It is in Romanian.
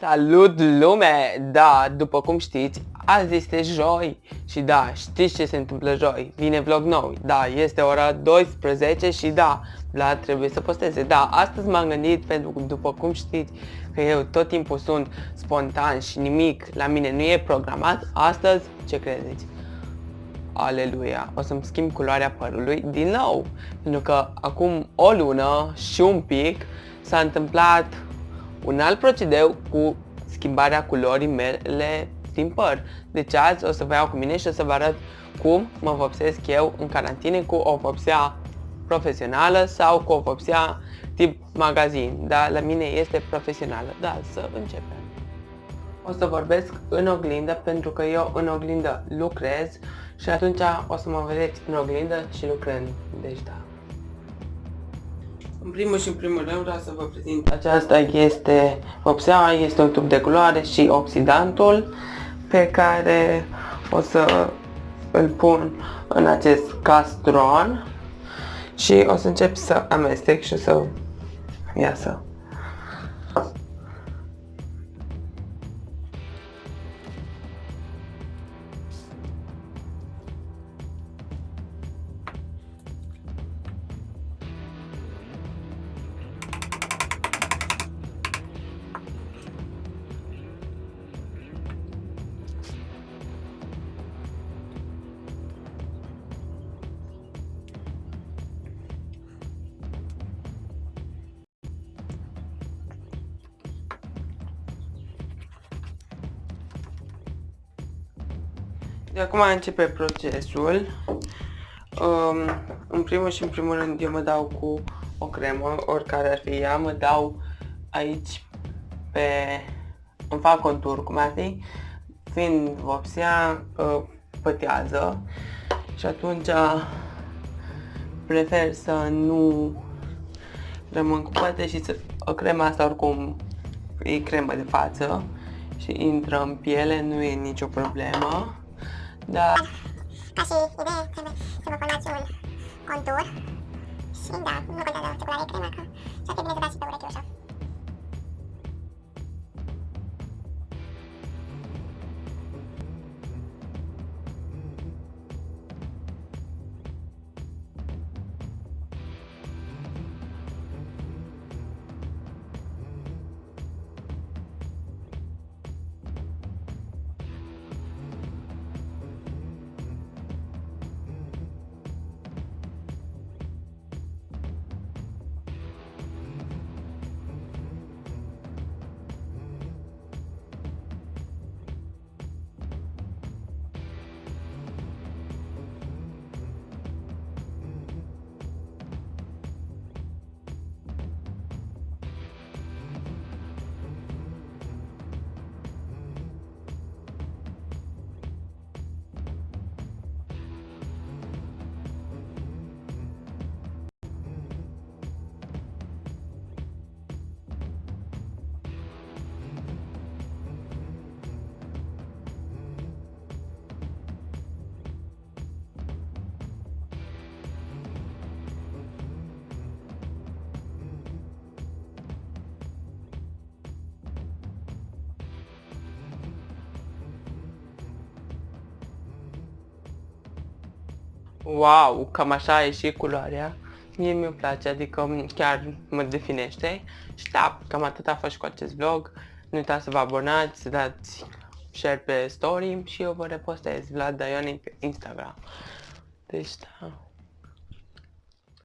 Salut lume! Da, după cum știți, azi este joi și da, știți ce se întâmplă joi? Vine vlog nou, da, este ora 12 și da, Vlad trebuie să posteze. Da, astăzi m-am gândit pentru că după cum știți că eu tot timpul sunt spontan și nimic la mine nu e programat, astăzi ce credeți? Aleluia, o să-mi schimb culoarea părului din nou, pentru că acum o lună și un pic s-a întâmplat un alt procedeu cu schimbarea culorii mele din păr. Deci azi o să vă iau cu mine și o să vă arăt cum mă vopsesc eu în carantine cu o vopsea profesională sau cu o vopsea tip magazin. Da, la mine este profesională. Da, să începem. O să vorbesc în oglindă pentru că eu în oglindă lucrez și atunci o să mă vedeți în oglindă și lucrând. Deci da. În primul și în primul rând vreau să vă prezint. Aceasta este vopseaua, este un tub de culoare și oxidantul pe care o să îl pun în acest castron și o să încep să amestec și o să iasă. De acum începe procesul. Um, în primul și în primul rând eu mă dau cu o cremă, oricare ar fi ea, mă dau aici pe... îmi fac contur, cum ar fi, fiind vopsea, uh, pătează și atunci prefer să nu rămân cu păte și să... O crema asta oricum e cremă de față și intră în piele, nu e nicio problemă. Da. Ca și idee, trebuie să vă formați un contur și da, nu contează ce culoare e crema, că și-ar fi bine Wow, cam așa a ieșit culoarea. Mie mi-o place, adică chiar mă definește. Și da, cam atât a fost și cu acest vlog. Nu uitați să vă abonați, să dați share pe story și eu vă repostez Vlad Daioni pe Instagram. Deci da.